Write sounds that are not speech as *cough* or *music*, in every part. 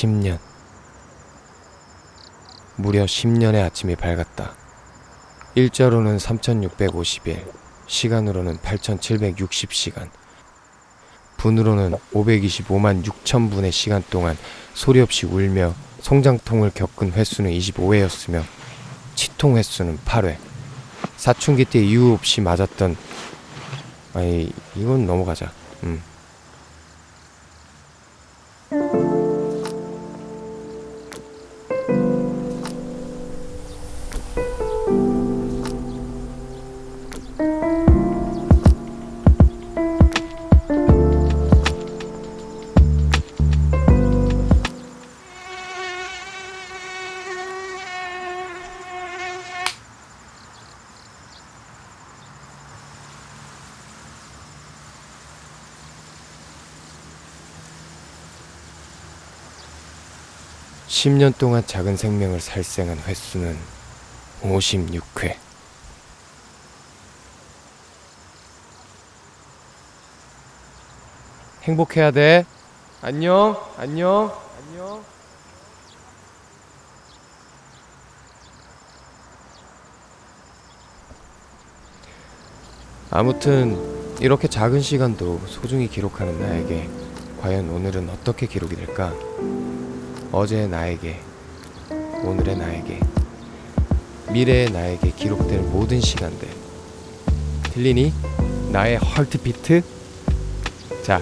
10년. 무려 10년의 아침이 밝았다. 일자로는 3650일, 시간으로는 8760시간. 분으로는 525만 6천 분의 시간 동안 소리 없이 울며 송장통을 겪은 횟수는 25회였으며 치통 횟수는 8회. 사춘기 때 이유 없이 맞았던 아니 이건 넘어가자. 음. 십년 동안 작은 생명을 살생한 횟수는 56회. 행복해야 돼. 안녕, 안녕, 안녕. 아무튼 이렇게 작은 시간도 소중히 기록하는 나에게 과연 오늘은 어떻게 기록이 될까? 어제의 나에게, 오늘의 나에게, 미래의 나에게 기록될 모든 시간들. 들리니? 나의 헐트비트? 자,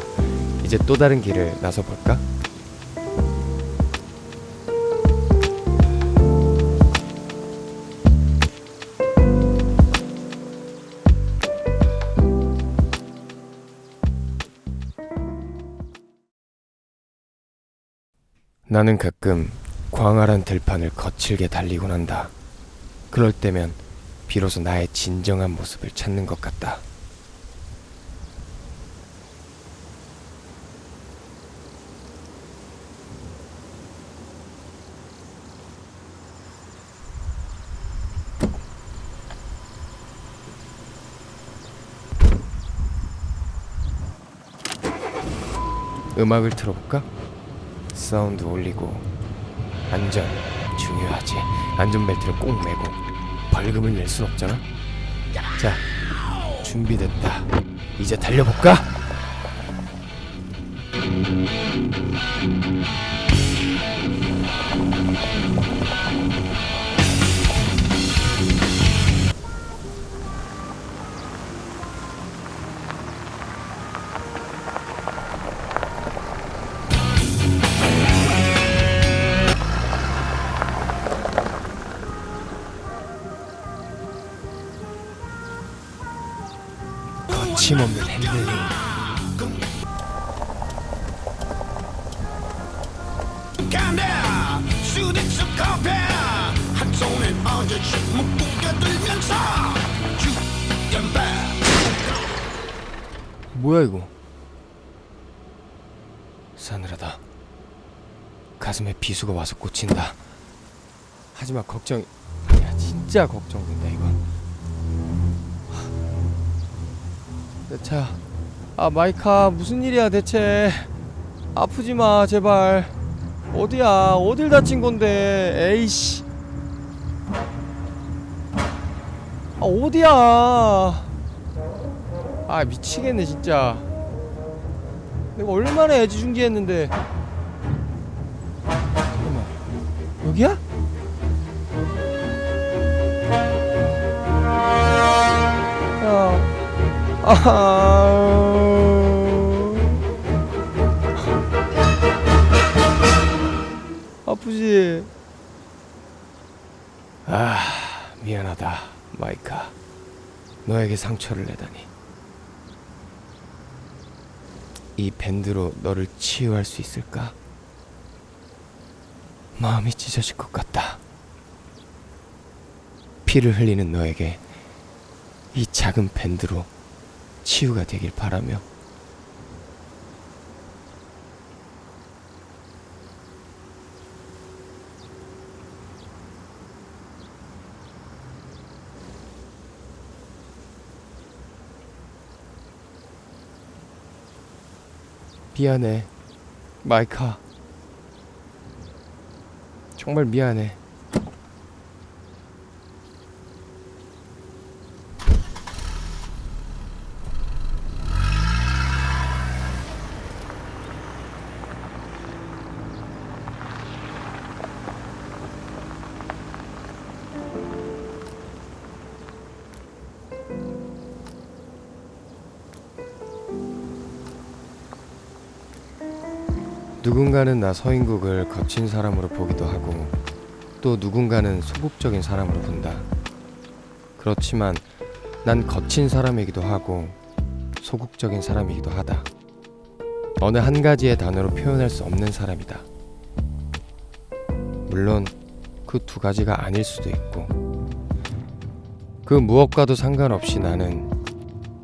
이제 또 다른 길을 나서 볼까? 나는 가끔 광활한 들판을 거칠게 달리곤 한다. 그럴 때면 비로소 나의 진정한 모습을 찾는 것 같다. 음악을 틀어볼까? 사운드 올리고 안전 중요하지. 안전벨트를 꼭 매고 벌금을 낼 순 없잖아. 자 준비됐다. 이제 달려볼까? 뭐야 이거? 싸늘하다. 가슴에 비수가 와서 꽂힌다. 하지만 걱정 야 진짜 걱정된다 이건 내차 아 마이카 무슨 일이야 대체? 아프지 마 제발. 어디야? 어딜 다친 건데? 에이씨. 아 어디야? 아 미치겠네 진짜. 내가 얼마나 애지중지했는데. 잠깐만. 여기야? 아 아프지? 아 미안하다 마이카 너에게 상처를 내다니 이 밴드로 너를 치유할 수 있을까? 마음이 찢어질 것 같다. 피를 흘리는 너에게 이 작은 밴드로 치유가 되길 바라며 미안해 마이카 정말 미안해. 누군가는 나 서인국을 거친 사람으로 보기도 하고 또 누군가는 소극적인 사람으로 본다. 그렇지만 난 거친 사람이기도 하고 소극적인 사람이기도 하다. 어느 한 가지의 단어로 표현할 수 없는 사람이다. 물론 그 두 가지가 아닐 수도 있고 그 무엇과도 상관없이 나는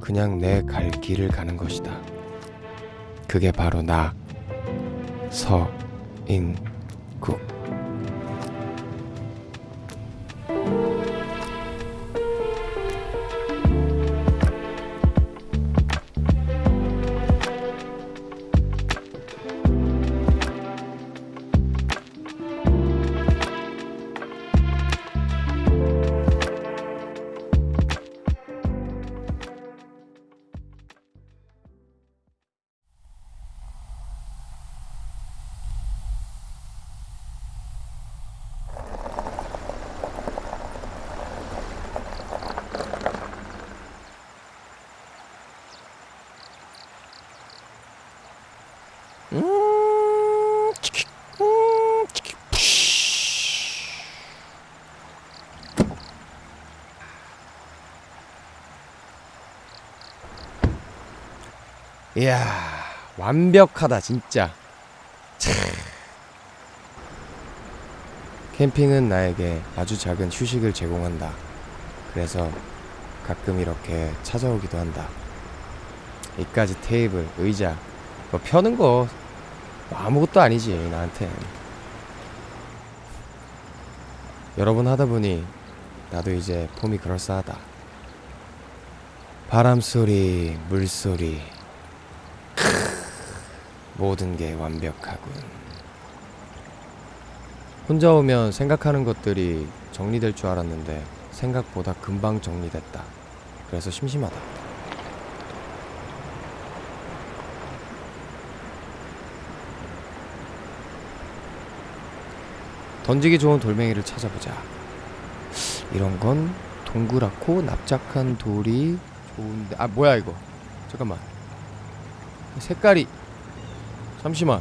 그냥 내 갈 길을 가는 것이다. 그게 바로 나 서인국 이야 완벽하다 진짜. 참. 캠핑은 나에게 아주 작은 휴식을 제공한다. 그래서 가끔 이렇게 찾아오기도 한다. 이까지 테이블 의자 뭐 펴는 거뭐 아무것도 아니지 나한텐 여러 번 하다 보니 나도 이제 폼이 그럴싸하다 바람 소리 물소리 모든 게 완벽하군. 혼자 오면 생각하는 것들이 정리될 줄 알았는데 생각보다 금방 정리됐다. 그래서 심심하다. 던지기 좋은 돌멩이를 찾아보자. 이런 건 동그랗고 납작한 돌이 좋은데 아 뭐야 이거? 잠깐만. 색깔이. 잠시만.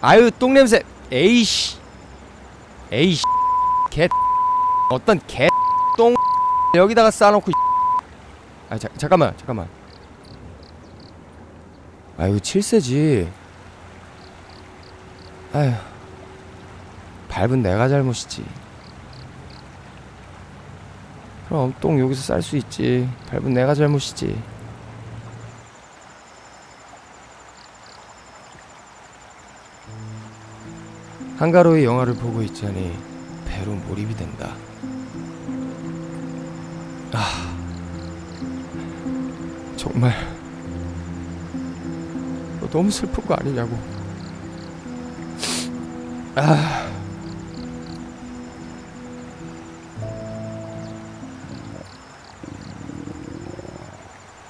아유 똥냄새. 에이씨. 에이씨. 개 어떤 개똥 여기다가 싸놓고 아 자, 잠깐만 잠깐만. 아유 칠세지 아유 밟은 내가 잘못이지 그럼 똥 여기서 쌀 수 있지 밟은 내가 잘못이지 한가로이 영화를 보고 있자니 배로 몰입이 된다. 아, 정말 너 너무 슬픈 거 아니냐고. 아,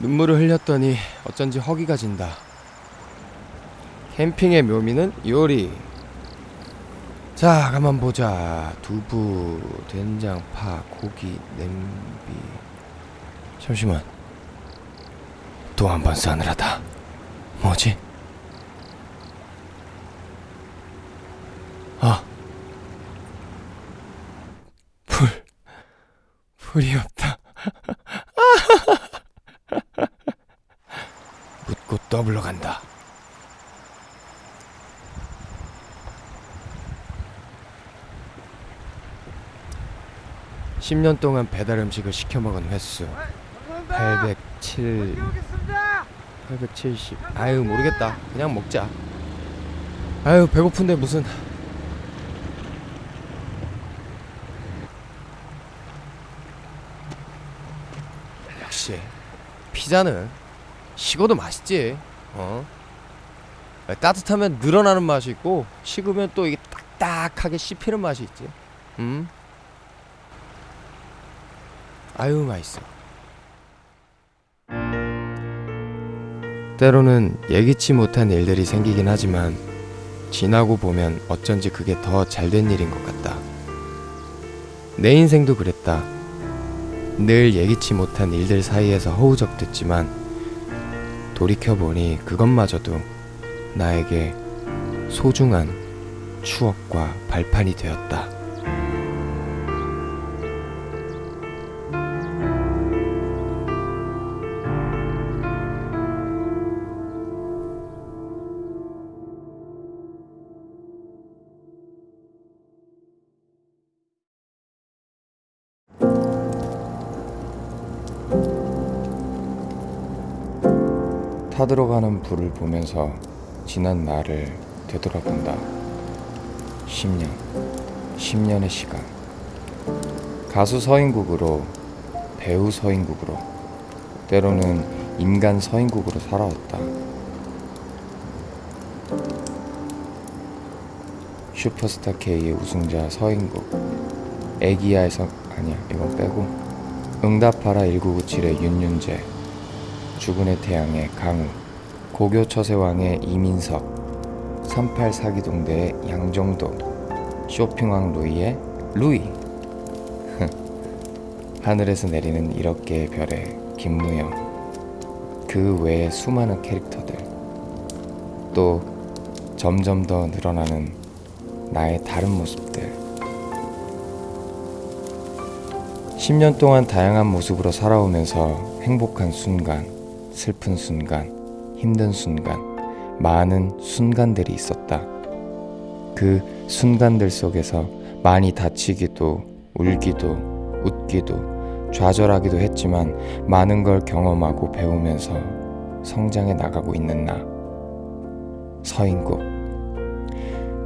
눈물을 흘렸더니 어쩐지 허기가 진다. 캠핑의 묘미는 요리. 자, 가만 보자. 두부, 된장, 파, 고기, 냄비. 잠시만. 또 한 번 싸늘하다. 뭐지? 아. 불. 불이 없다. 묻고 *laughs* 떠블러 간다. 십 년 동안 배달 음식을 시켜 먹은 횟수 807 870 아유 모르겠다 그냥 먹자 아유 배고픈데 무슨 역시 피자는 식어도 맛있지 어 따뜻하면 늘어나는 맛이 있고 식으면 또 이게 딱딱하게 씹히는 맛이 있지. 음. 아유 맛있어. 때로는 예기치 못한 일들이 생기긴 하지만 지나고 보면 어쩐지 그게 더 잘된 일인 것 같다. 내 인생도 그랬다. 늘 예기치 못한 일들 사이에서 허우적댔지만 돌이켜보니 그것마저도 나에게 소중한 추억과 발판이 되었다. 타들어가는 불을 보면서 지난 날을 되돌아본다. 10년, 10년의 시간. 가수 서인국으로, 배우 서인국으로, 때로는 인간 서인국으로 살아왔다. 슈퍼스타 K의 우승자 서인국, 애기야에서 아니야 이건 빼고, 응답하라 1997의 윤윤재, 죽은의 태양의 강우, 고교 처세왕의 이민석, 38 사기동대의 양정도, 쇼핑왕 루이의 루이. *laughs* 하늘에서 내리는 1억 개의 별의 김무영. 그 외의 수많은 캐릭터들. 또 점점 더 늘어나는 나의 다른 모습들. 10년 동안 다양한 모습으로 살아오면서 행복한 순간, 슬픈 순간, 힘든 순간, 많은 순간들이 있었다. 그 순간들 속에서 많이 다치기도, 울기도, 웃기도, 좌절하기도 했지만 많은 걸 경험하고 배우면서 성장해 나가고 있는 나. 서인국.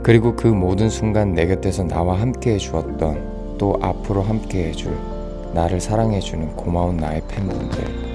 그리고 그 모든 순간 내 곁에서 나와 함께 해주었던 또 앞으로 함께 해줄 나를 사랑해주는 고마운 나의 팬분들.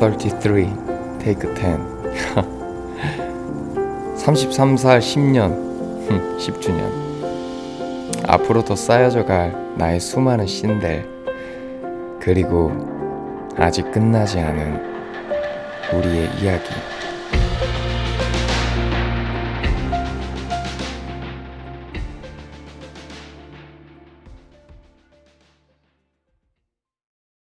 33 테이크 10 33살 10년. 10주년. 앞으로 더 쌓여져 갈 나의 수많은 씬들. 그리고 아직 끝나지 않은 우리의 이야기